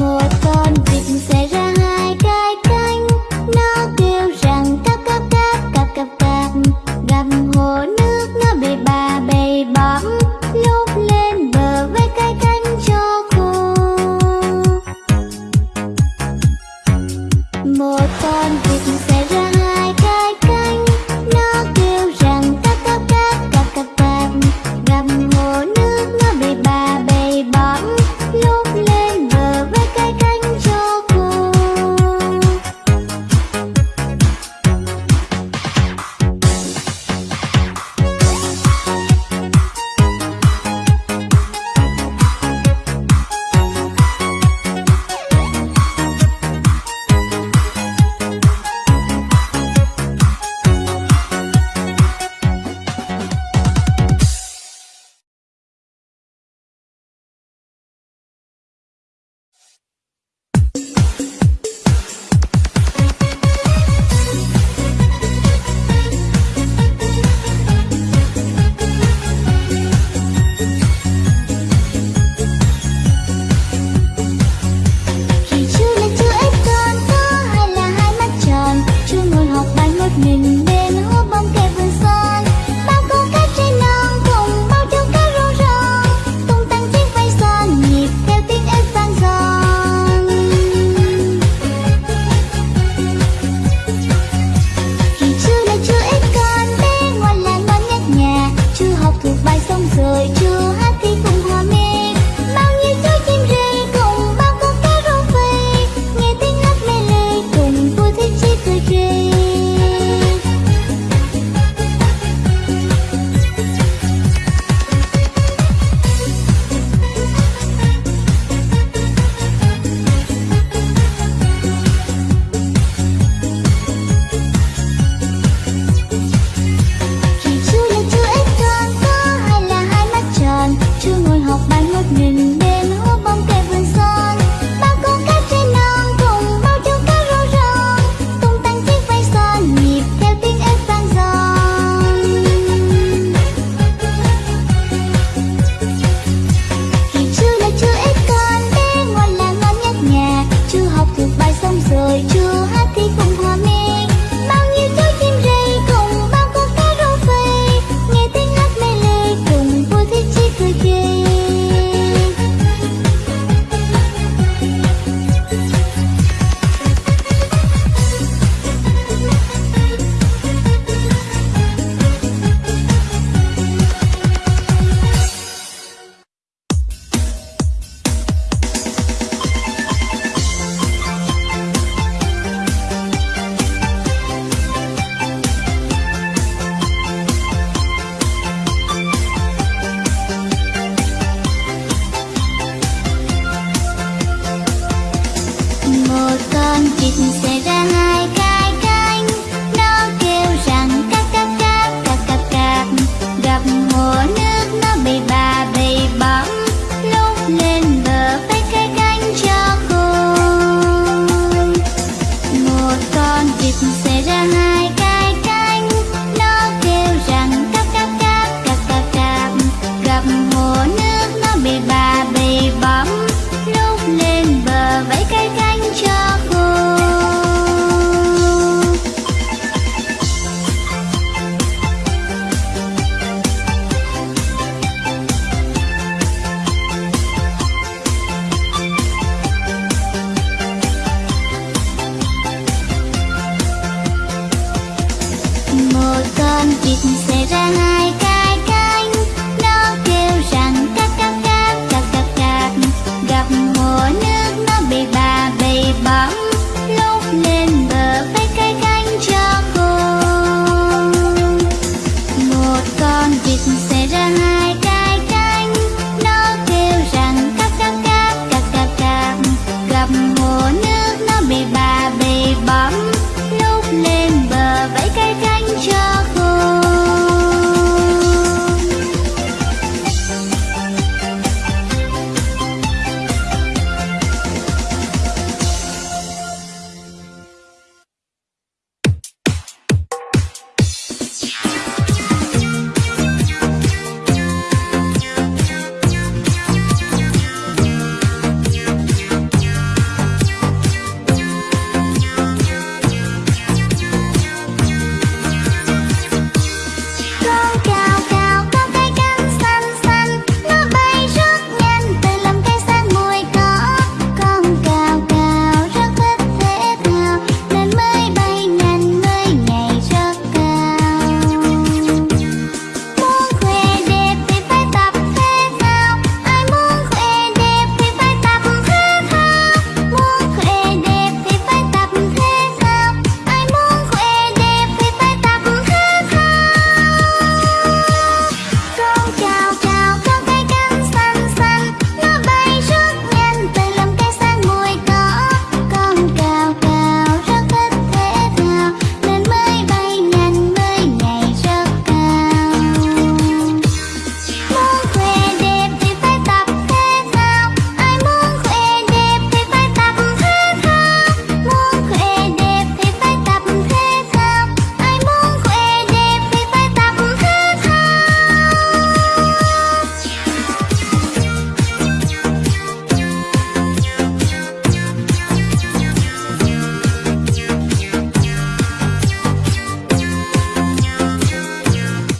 một con vịt sẽ ra 마음